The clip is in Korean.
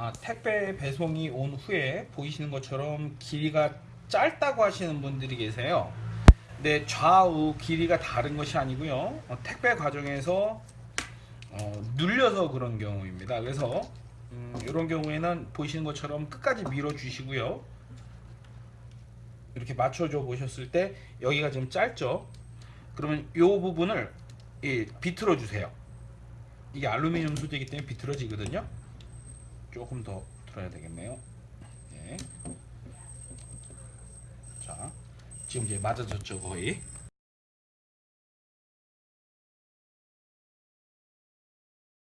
아, 택배 배송이 온 후에 보이시는 것처럼 길이가 짧다고 하시는 분들이 계세요. 근데 좌우 길이가 다른 것이 아니고요. 어, 택배 과정에서 어, 눌려서 그런 경우입니다. 그래서 음, 이런 경우에는 보이시는 것처럼 끝까지 밀어 주시고요. 이렇게 맞춰줘 보셨을 때 여기가 좀 짧죠. 그러면 이 부분을 예, 비틀어 주세요. 이게 알루미늄 소재이기 때문에 비틀어지거든요. 조금 더 틀어야 되겠네요. 네. 자, 지금 이제 맞아졌죠 거의.